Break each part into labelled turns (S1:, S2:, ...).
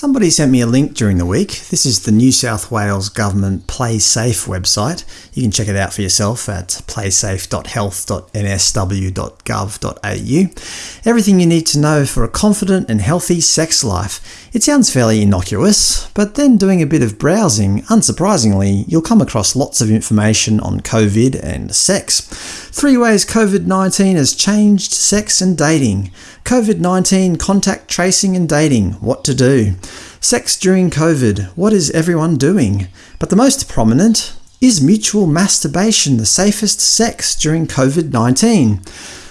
S1: Somebody sent me a link during the week. This is the New South Wales Government Play Safe website. You can check it out for yourself at playsafe.health.nsw.gov.au. Everything you need to know for a confident and healthy sex life. It sounds fairly innocuous, but then doing a bit of browsing, unsurprisingly, you'll come across lots of information on COVID and sex. Three ways COVID-19 has changed sex and dating. COVID-19 contact tracing and dating, what to do. Sex during COVID, what is everyone doing? But the most prominent is mutual masturbation the safest sex during COVID-19?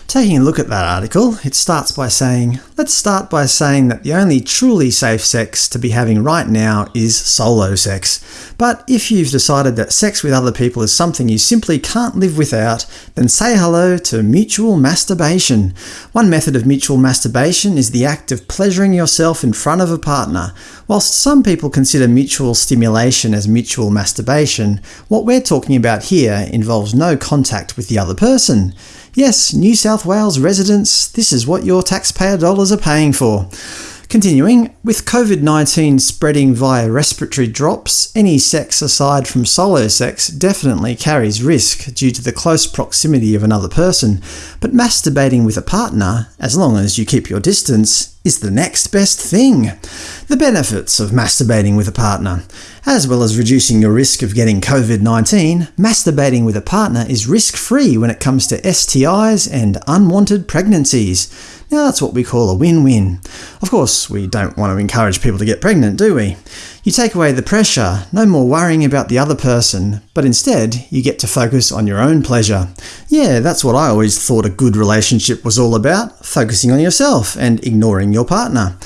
S1: Taking a look at that article, it starts by saying, let's start by saying that the only truly safe sex to be having right now is solo sex. But if you've decided that sex with other people is something you simply can't live without, then say hello to mutual masturbation. One method of mutual masturbation is the act of pleasuring yourself in front of a partner. Whilst some people consider mutual stimulation as mutual masturbation, what we're talking about here involves no contact with the other person. Yes, New South Wales residents, this is what your taxpayer dollars are paying for. Continuing, with COVID-19 spreading via respiratory drops, any sex aside from solo sex definitely carries risk due to the close proximity of another person, but masturbating with a partner, as long as you keep your distance, is the next best thing. The benefits of masturbating with a partner. As well as reducing your risk of getting COVID-19, masturbating with a partner is risk-free when it comes to STIs and unwanted pregnancies. Now that's what we call a win-win. Of course, we don't want to encourage people to get pregnant, do we? You take away the pressure, no more worrying about the other person, but instead you get to focus on your own pleasure. Yeah, that's what I always thought a good relationship was all about, focusing on yourself and ignoring your partner.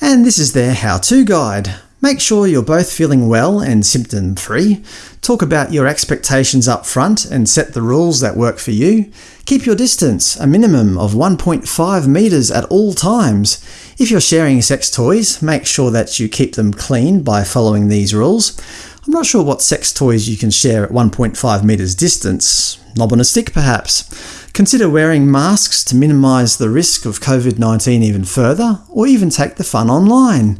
S1: And this is their how-to guide. Make sure you're both feeling well and symptom-free. Talk about your expectations up front and set the rules that work for you. Keep your distance, a minimum of 1.5 metres at all times. If you're sharing sex toys, make sure that you keep them clean by following these rules. I'm not sure what sex toys you can share at 1.5 metres distance. Knob on a stick, perhaps? Consider wearing masks to minimise the risk of COVID-19 even further, or even take the fun online.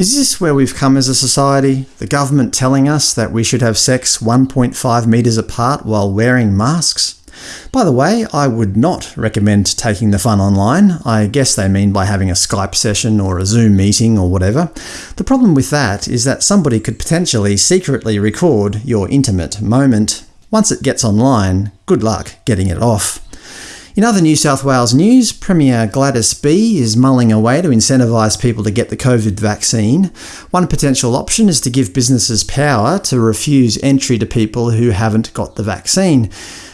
S1: Is this where we've come as a society? The government telling us that we should have sex 1.5 metres apart while wearing masks? By the way, I would not recommend taking the fun online. I guess they mean by having a Skype session or a Zoom meeting or whatever. The problem with that is that somebody could potentially secretly record your intimate moment. Once it gets online, good luck getting it off. In other New South Wales news, Premier Gladys B is mulling a way to incentivise people to get the COVID vaccine. One potential option is to give businesses power to refuse entry to people who haven't got the vaccine.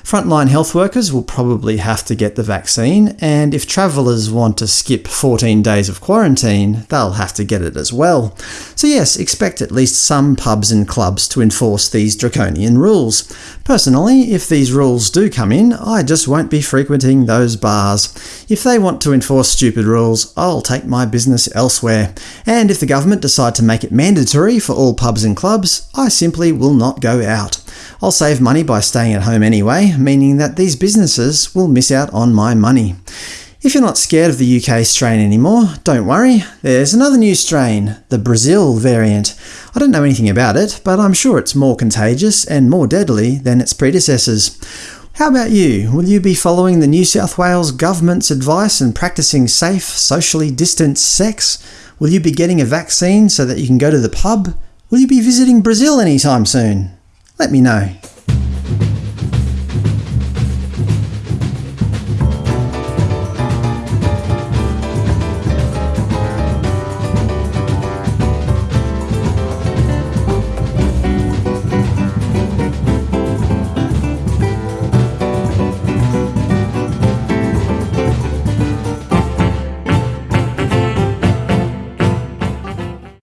S1: Frontline health workers will probably have to get the vaccine, and if travellers want to skip 14 days of quarantine, they'll have to get it as well. So yes, expect at least some pubs and clubs to enforce these draconian rules. Personally, if these rules do come in, I just won't be frequenting those bars. If they want to enforce stupid rules, I'll take my business elsewhere. And if the government decide to make it mandatory for all pubs and clubs, I simply will not go out. I'll save money by staying at home anyway, meaning that these businesses will miss out on my money. If you're not scared of the UK strain anymore, don't worry, there's another new strain, the Brazil variant. I don't know anything about it, but I'm sure it's more contagious and more deadly than its predecessors. How about you? Will you be following the New South Wales Government's advice and practising safe, socially distanced sex? Will you be getting a vaccine so that you can go to the pub? Will you be visiting Brazil anytime soon? Let me know.